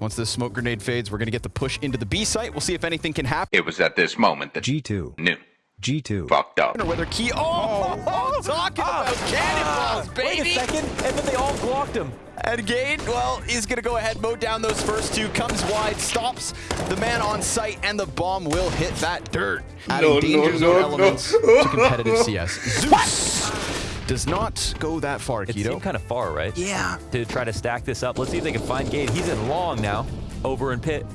Once this smoke grenade fades, we're going to get the push into the B site. We'll see if anything can happen. It was at this moment that G2. knew. G2. Fucked up. Or whether Key. Oh, oh, talking ah. about cannonballs, baby. Wait a second, and then they all blocked him. And Gade, well, he's going to go ahead, mow down those first two, comes wide, stops the man on site, and the bomb will hit that dirt. Adding No, danger no, zone no, elements no. to competitive CS. Zeus does not go that far, It Keto. seemed kind of far, right? yeah. To try to stack this up. Let's see if they can find Gade. He's in long now, over in pit.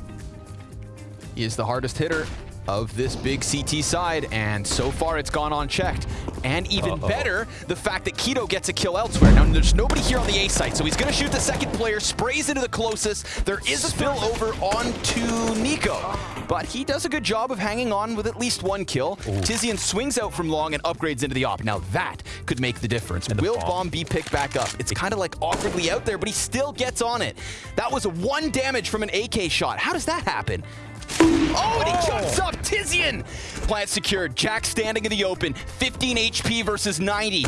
He is the hardest hitter of this big CT side, and so far it's gone unchecked. And even Uh-oh. better, the fact that Keto gets a kill elsewhere. Now, there's nobody here on the A site, so he's going to shoot the second player, sprays into the closest. There is a spillover onto NiKo, but he does a good job of hanging on with at least one kill. Tizian swings out from long and upgrades into the op. Now, that could make the difference. the Will bomb. bomb be picked back up? It's kind of like awkwardly out there, but he still gets on it. That was one damage from an AK shot. How does that happen? Oh, and he oh. jumps up. Tizian. Plant secured. Jack standing in the open. 15 HP versus 90.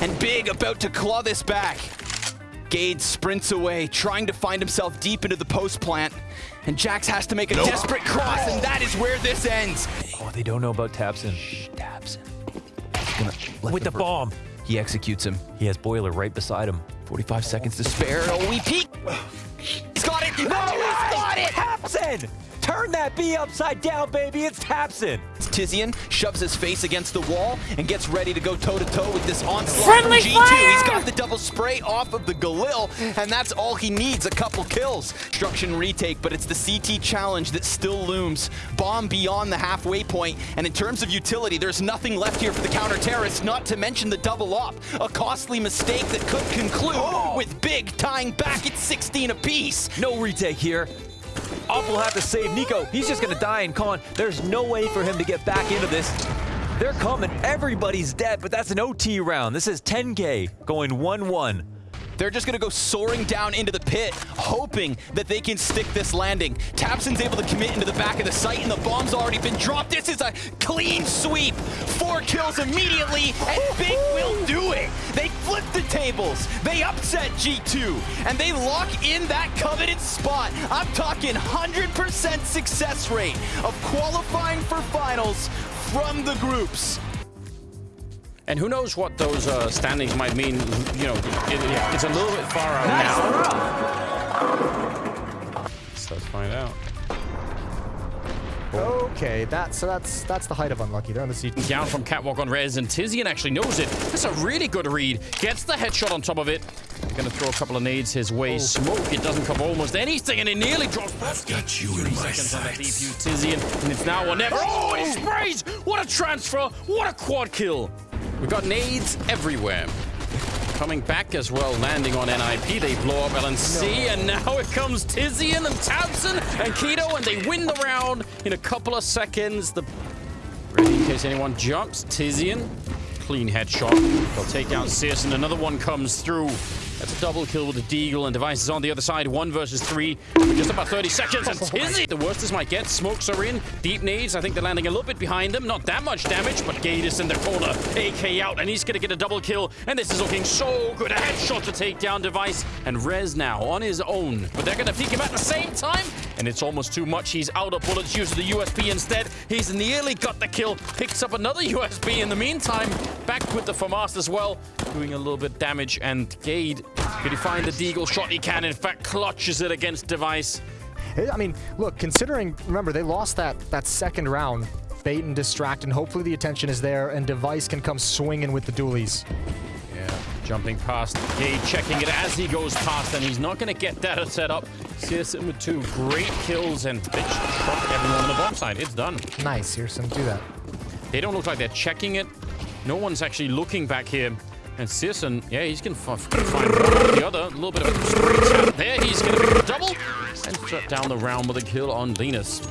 And Big about to claw this back. Gade sprints away, trying to find himself deep into the post plant. And JaCkz has to make a desperate cross, and that is where this ends. Oh, they don't know about Tabsen. Tabs. He's gonna let With the ver- bomb. He executes him. He has Boiler right beside him. 45 seconds to spare. Oh, we peek. He's got it. No, oh, he's got it. Tabsen! Turn that B upside down, baby. It's Tabsen. Tizian shoves his face against the wall and gets ready to go toe-to-toe with this onslaught Friendly from G2. fire! He's got the double spray off of the Galil, and that's all he needs, a couple kills. Destruction retake, but it's the CT challenge that still looms. Bomb beyond the halfway point, and in terms of utility, there's nothing left here for the counter-terrorists, not to mention the double op. A costly mistake that could conclude oh. with Big tying back at 16 apiece. No retake here. Op will have to save NiKo. He's just going to die in con. There's no way for him to get back into this. They're coming. Everybody's dead, but that's an OT round. This is 10K going 1-1. They're just gonna go soaring down into the pit, hoping that they can stick this landing. Tabsen's able to commit into the back of the site, and the bomb's already been dropped. This is a clean sweep. Four kills immediately, and Big will do it. They flip the tables. They upset G2, and they lock in that coveted spot. I'm talking 100% success rate of qualifying for finals from the groups. And who knows what those uh, standings might mean. You know, it, it's a little bit far out now. So let's find out. Okay, that so that's that's the height of unlucky. They're on the seat. Down from Catwalk on Rez, and Tizian actually knows it. That's a really good read. Gets the headshot on top of it. Gonna throw a couple of nades his way. Oh. Smoke, it doesn't cover almost anything, and it nearly drops. I've got you in my seconds on that DPU Tizian, and it's now or never. Oh, and he sprays! What a transfer! What a quad kill! We've got nades everywhere. Coming back as well, landing on NIP. They blow up LNZ, and now it comes Tizian and Tabsen and Keto, and they win the round in a couple of seconds. The Ready in case anyone jumps. Tizian, clean headshot. They'll take down Sis, and another one comes through. That's a double kill with the Deagle, and Device is on the other side. One versus three just about 30 seconds. And Tizian, the worst this might get. Smokes are in. Deep nades. I think they're landing a little bit behind them. Not that much damage, but Gatus in the corner. AK out, and he's going to get a double kill. And this is looking so good. A headshot to take down Device. And Rez now on his own. But they're going to peek him at the same time. And it's almost too much. He's out of bullets. Uses the USP instead. He's nearly got the kill. Picks up another USP in the meantime. Back with the FAMAS as well. Doing a little bit damage. And Gade, could he find the Deagle shot? He can. In fact, clutches it against Device. I mean, look, considering remember they lost that that second round, bait and distract, and hopefully the attention is there, and Device can come swinging with the dualies. Yeah, jumping past Gade, checking it as he goes past, and he's not going to get that set up. CSM with two great kills, and just shot everyone on the bomb side. It's done. Nice, Hearson, do that. They don't look like they're checking it. No one's actually looking back here. And Syrson, yeah, he's going to find the other. A little bit of a there. He's going to double and shut down the round with a kill on Linus.